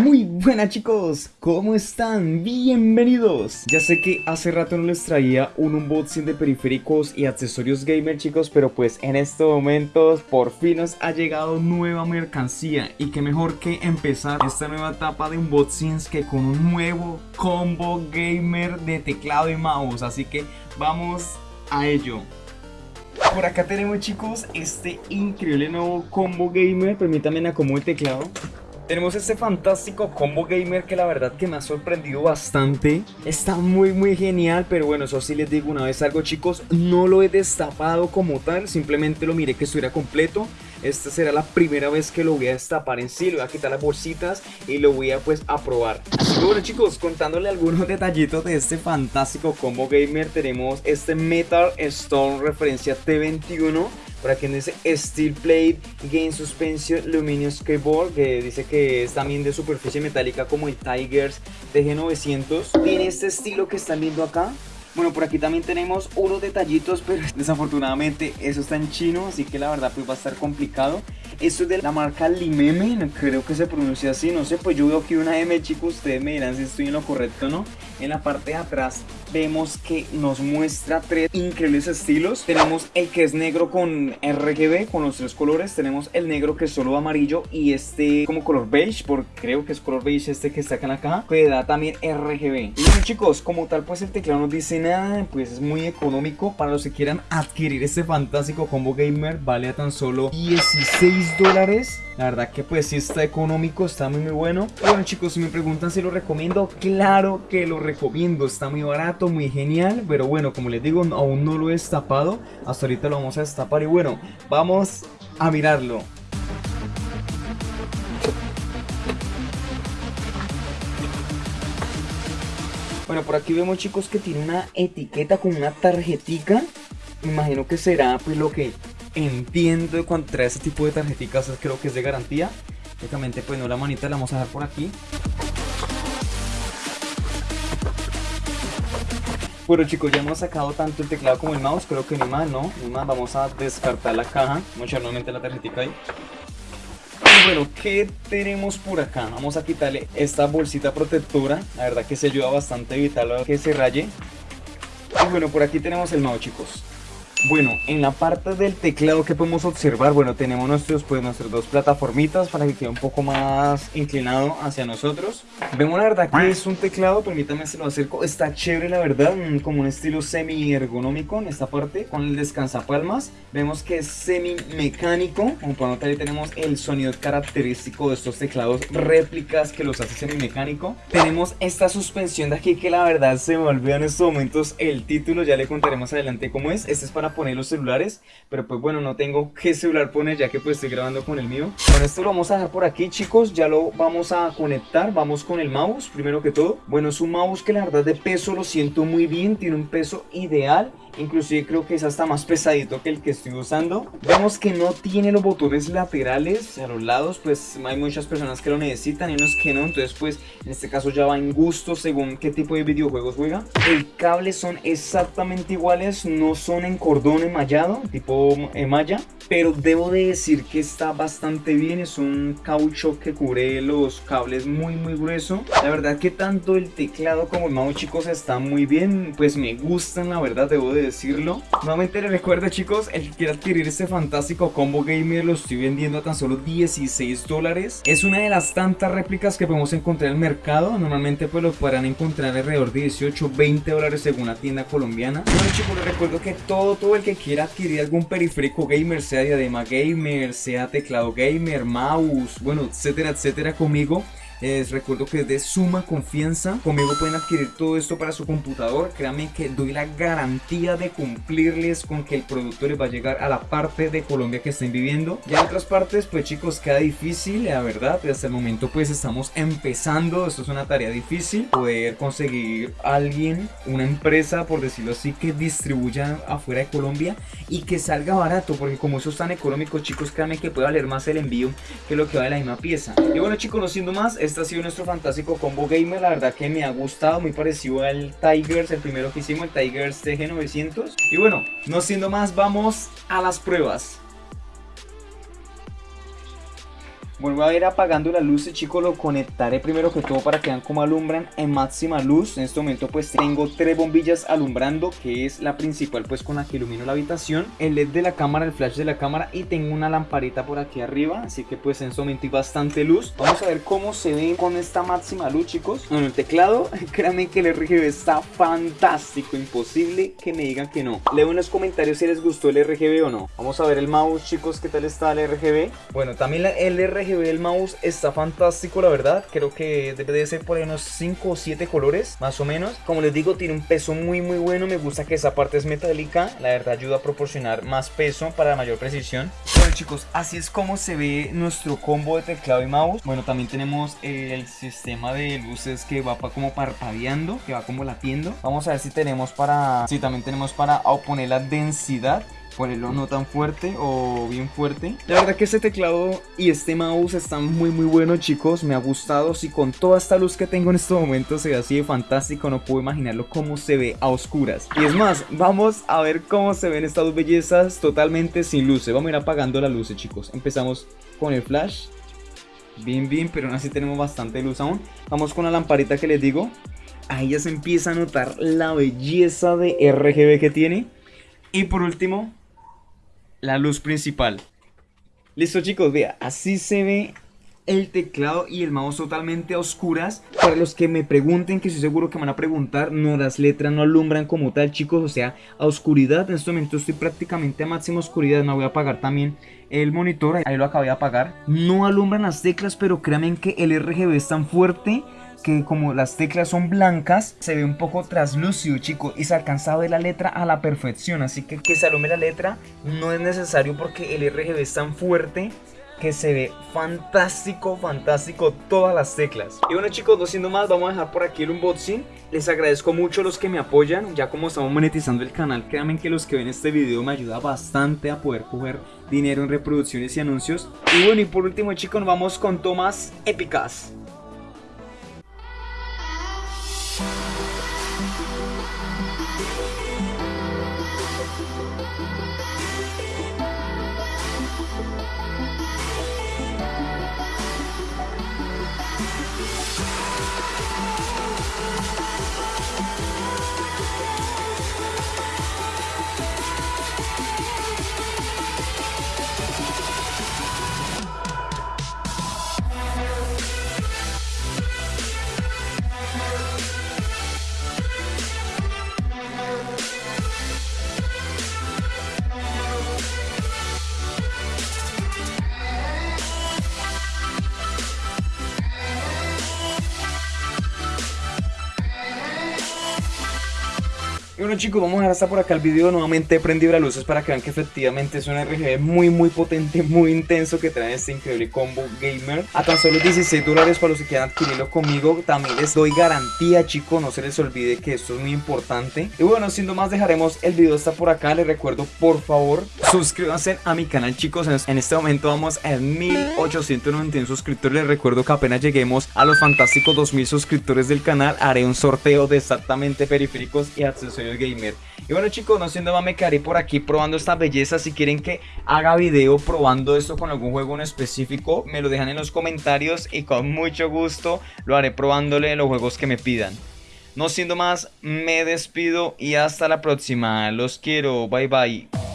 Muy buenas chicos, ¿cómo están? Bienvenidos. Ya sé que hace rato no les traía un unboxing de periféricos y accesorios gamer chicos Pero pues en estos momentos por fin nos ha llegado nueva mercancía. Y qué mejor que empezar esta nueva etapa de unboxings que con un nuevo combo gamer de teclado y mouse. Así que vamos a ello. Por acá tenemos chicos este increíble nuevo combo gamer. Permítanme acomodar el teclado tenemos este fantástico combo gamer que la verdad que me ha sorprendido bastante. Está muy muy genial, pero bueno, eso sí les digo una vez algo chicos No lo he destapado como tal, simplemente lo miré que estuviera completo Esta será la primera vez que lo voy a destapar en sí, le voy a quitar las bolsitas y lo voy a pues a probar. Bueno chicos, contándole algunos detallitos de este fantástico combo gamer Tenemos este Metal Stone referencia T21 por aquí dice Steel Plate Game Suspension Luminous Keyboard que dice que es también de superficie metálica como el Tigers TG900 tiene este estilo que están viendo acá bueno, por aquí también tenemos unos detallitos, pero desafortunadamente eso está en chino, así que la verdad pues va a estar complicado. Esto es de la marca Limeme, creo que se pronuncia así, no sé, pues yo veo aquí una M, chicos, ustedes me dirán si estoy en lo correcto o no. En la parte de atrás vemos que nos muestra tres increíbles estilos. Tenemos el que es negro con RGB, con los tres colores. Tenemos el negro que es solo amarillo y este como color beige, porque creo que es color beige este que está acá en la caja, que da también RGB. Y bueno chicos, como tal pues el teclado no dice nada, pues es muy económico. Para los que quieran adquirir este fantástico combo gamer, vale a tan solo 16 dólares. La verdad que pues sí está económico, está muy muy bueno. bueno chicos, si me preguntan si lo recomiendo, claro que lo recomiendo. Está muy barato, muy genial. Pero bueno, como les digo, aún no lo he destapado. Hasta ahorita lo vamos a destapar y bueno, vamos a mirarlo. Bueno, por aquí vemos chicos que tiene una etiqueta con una tarjetica. Me imagino que será pues lo que entiendo cuando trae este tipo de tarjeticas, creo que es de garantía. Lógicamente pues no la manita la vamos a dejar por aquí. Bueno chicos, ya hemos sacado tanto el teclado como el mouse, creo que ni más, ¿no? Ni más, vamos a descartar la caja, vamos a echar nuevamente la tarjetita ahí. Y bueno, ¿qué tenemos por acá? Vamos a quitarle esta bolsita protectora, la verdad que se ayuda bastante a evitarlo que se raye. Y bueno, por aquí tenemos el mouse chicos. Bueno, en la parte del teclado que podemos observar, bueno, tenemos nuestros, pues, nuestras dos plataformitas para que quede un poco más inclinado hacia nosotros. Vemos la verdad que es un teclado, permítame se lo acerco, está chévere la verdad, como un estilo semi ergonómico en esta parte, con el descansapalmas. Vemos que es semi mecánico, como pueden notar ahí tenemos el sonido característico de estos teclados réplicas que los hace semi mecánico. Tenemos esta suspensión de aquí que la verdad se me en estos momentos el título, ya le contaremos adelante cómo es. Este es para poner los celulares Pero pues bueno, no tengo qué celular poner ya que pues estoy grabando con el mío. Bueno, esto lo vamos a dejar por aquí chicos Ya lo vamos a conectar, vamos con el mouse primero que todo. Bueno, es un mouse que la verdad de peso lo siento muy bien Tiene un peso ideal Inclusive creo que es hasta más pesadito que el que estoy usando. Vemos que no tiene los botones laterales a los lados Pues hay muchas personas que lo necesitan y unos que no. Entonces pues en este caso ya va en gusto según qué tipo de videojuegos juega. El cable son exactamente iguales No son en cordón enmallado tipo malla Pero debo de decir que está bastante bien. Es un caucho que cubre los cables muy muy grueso. La verdad que tanto el teclado como el mouse chicos están muy bien. Pues me gustan la verdad debo de decirlo. Nuevamente les recuerdo chicos, el que quiera adquirir este fantástico combo gamer lo estoy vendiendo a tan solo 16 dólares. Es una de las tantas réplicas que podemos encontrar en el mercado. Normalmente pues lo podrán encontrar alrededor de 18, 20 dólares según la tienda colombiana. Bueno chicos les recuerdo que todo, todo el que quiera adquirir algún periférico gamer Sea diadema gamer, sea teclado gamer, mouse, bueno etcétera etcétera conmigo les recuerdo que es de suma confianza. Conmigo pueden adquirir todo esto para su computador. Créanme que doy la garantía de cumplirles con que el producto les va a llegar a la parte de Colombia que estén viviendo. Ya en otras partes, pues chicos, queda difícil, la verdad. Hasta el momento pues estamos empezando. Esto es una tarea difícil. Poder conseguir alguien, una empresa, por decirlo así, que distribuya afuera de Colombia y que salga barato. Porque como eso es tan económico, chicos, créanme que puede valer más el envío que lo que vale la misma pieza. Y bueno chicos, no siendo más, este ha sido nuestro fantástico combo gamer, la verdad que me ha gustado, muy parecido al Tigers, el primero que hicimos, el Tigers TG900. Y bueno, no siendo más, vamos a las pruebas. Vuelvo a ir apagando las luces, chicos, lo conectaré primero que todo para que vean cómo alumbran en máxima luz. En este momento pues tengo tres bombillas alumbrando, que es la principal pues con la que ilumino la habitación. El LED de la cámara, el flash de la cámara y tengo una lamparita por aquí arriba, así que pues en este momento hay bastante luz. Vamos a ver cómo se ve con esta máxima luz, chicos. Bueno, el teclado, créanme que el RGB está fantástico, imposible que me digan que no. Leo en los comentarios si les gustó el RGB o no. Vamos a ver el mouse, chicos, qué tal está el RGB. Bueno, también el RGB el mouse está fantástico, la verdad. Creo que debe de ser por unos 5 o 7 colores, más o menos. Como les digo, tiene un peso muy, muy bueno. Me gusta que esa parte es metálica. La verdad ayuda a proporcionar más peso para mayor precisión. Bueno, chicos, así es como se ve nuestro combo de teclado y mouse. Bueno, también tenemos el sistema de luces que va como parpadeando, que va como latiendo. Vamos a ver si tenemos para... Si también tenemos para oponer la densidad ponerlo no tan fuerte o bien fuerte. La verdad que este teclado y este mouse están muy muy buenos chicos, me ha gustado. Si con toda esta luz que tengo en este momento se ve así de fantástico, no puedo imaginarlo cómo se ve a oscuras. Y es más, vamos a ver cómo se ven estas dos bellezas totalmente sin luces. Vamos a ir apagando las luces chicos. Empezamos con el flash. Bien, bien, pero aún así tenemos bastante luz aún. Vamos con la lamparita que les digo. Ahí ya se empieza a notar la belleza de RGB que tiene. Y por último, la luz principal. Listo chicos, vea, así se ve el teclado y el mouse totalmente a oscuras. Para los que me pregunten, que estoy seguro que me van a preguntar, no, las letras no alumbran como tal chicos, o sea, a oscuridad. En este momento estoy prácticamente a máxima oscuridad, no voy a apagar también el monitor, ahí lo acabé de apagar. No alumbran las teclas, pero créanme que el RGB es tan fuerte que como las teclas son blancas, se ve un poco traslúcido, chicos, y se alcanza a ver la letra a la perfección, así que que se alume la letra no es necesario porque el RGB es tan fuerte que se ve fantástico, fantástico todas las teclas. Y bueno chicos, no siendo más, vamos a dejar por aquí el unboxing. Les agradezco mucho los que me apoyan, ya como estamos monetizando el canal, créanme que los que ven este video me ayuda bastante a poder coger dinero en reproducciones y anuncios. Y bueno, y por último chicos, vamos con tomas épicas. はあはあはあはあはあはあはあはあはあはあはあはあ Bueno chicos, vamos a dejar hasta por acá el video Nuevamente. Las luces para que vean que efectivamente es un RGB muy muy potente Muy intenso que trae este increíble combo gamer. A tan solo 16 dólares para los que quieran adquirirlo conmigo También les doy garantía chicos, no se les olvide que esto es muy importante. Y bueno, siendo más dejaremos el video hasta por acá. Les recuerdo por favor, suscríbanse a mi canal chicos. En este momento vamos a 1891 suscriptores. Les recuerdo que apenas lleguemos a los fantásticos 2000 suscriptores del canal Haré un sorteo de exactamente periféricos y accesorios gamer. Y bueno chicos, no siendo más me quedaré por aquí probando esta belleza. Si quieren que haga video probando esto con algún juego en específico, me lo dejan en los comentarios y con mucho gusto lo haré probándole los juegos que me pidan. No siendo más, me despido y hasta la próxima. Los quiero, bye bye.